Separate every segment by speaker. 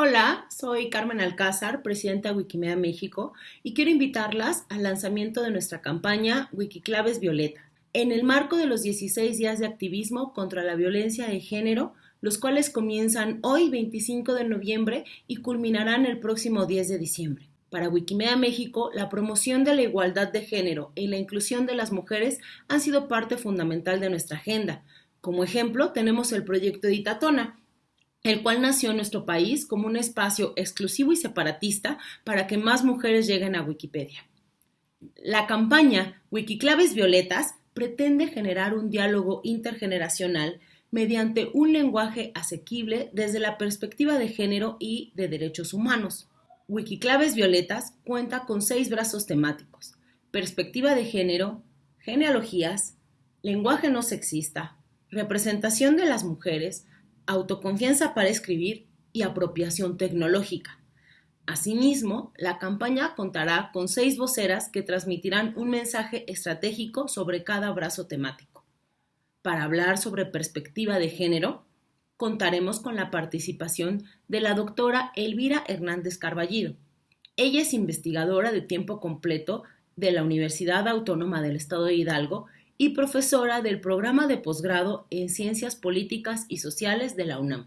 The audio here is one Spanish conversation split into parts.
Speaker 1: Hola, soy Carmen Alcázar, presidenta de Wikimedia México, y quiero invitarlas al lanzamiento de nuestra campaña Wikiclaves Violeta, en el marco de los 16 días de activismo contra la violencia de género, los cuales comienzan hoy 25 de noviembre y culminarán el próximo 10 de diciembre. Para Wikimedia México, la promoción de la igualdad de género y la inclusión de las mujeres han sido parte fundamental de nuestra agenda. Como ejemplo, tenemos el proyecto Editatona, el cual nació en nuestro país como un espacio exclusivo y separatista para que más mujeres lleguen a Wikipedia. La campaña Wikiclaves Violetas pretende generar un diálogo intergeneracional mediante un lenguaje asequible desde la perspectiva de género y de derechos humanos. Wikiclaves Violetas cuenta con seis brazos temáticos, perspectiva de género, genealogías, lenguaje no sexista, representación de las mujeres, autoconfianza para escribir y apropiación tecnológica. Asimismo, la campaña contará con seis voceras que transmitirán un mensaje estratégico sobre cada brazo temático. Para hablar sobre perspectiva de género, contaremos con la participación de la doctora Elvira Hernández Carballido. Ella es investigadora de tiempo completo de la Universidad Autónoma del Estado de Hidalgo y profesora del programa de posgrado en Ciencias Políticas y Sociales de la UNAM.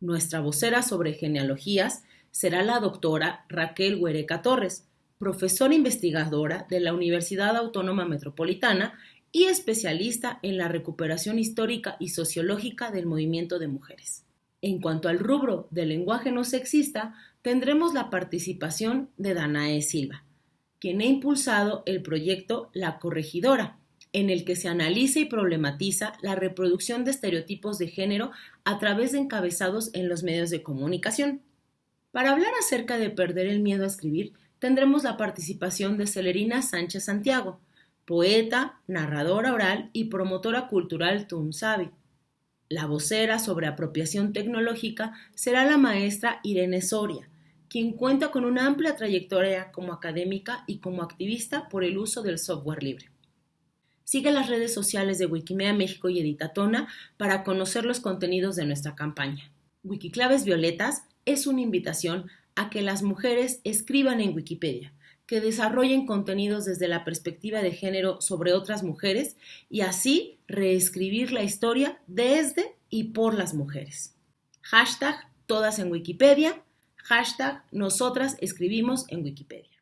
Speaker 1: Nuestra vocera sobre genealogías será la doctora Raquel Huereca Torres, profesora investigadora de la Universidad Autónoma Metropolitana y especialista en la recuperación histórica y sociológica del movimiento de mujeres. En cuanto al rubro del lenguaje no sexista, tendremos la participación de Danae Silva, quien ha impulsado el proyecto La Corregidora, en el que se analiza y problematiza la reproducción de estereotipos de género a través de encabezados en los medios de comunicación. Para hablar acerca de perder el miedo a escribir, tendremos la participación de Celerina Sánchez Santiago, poeta, narradora oral y promotora cultural Tunsavi. La vocera sobre apropiación tecnológica será la maestra Irene Soria, quien cuenta con una amplia trayectoria como académica y como activista por el uso del software libre. Sigue las redes sociales de Wikimedia México y Editatona para conocer los contenidos de nuestra campaña. Wikiclaves Violetas es una invitación a que las mujeres escriban en Wikipedia, que desarrollen contenidos desde la perspectiva de género sobre otras mujeres y así reescribir la historia desde y por las mujeres. Hashtag todas en Wikipedia, hashtag nosotras escribimos en Wikipedia.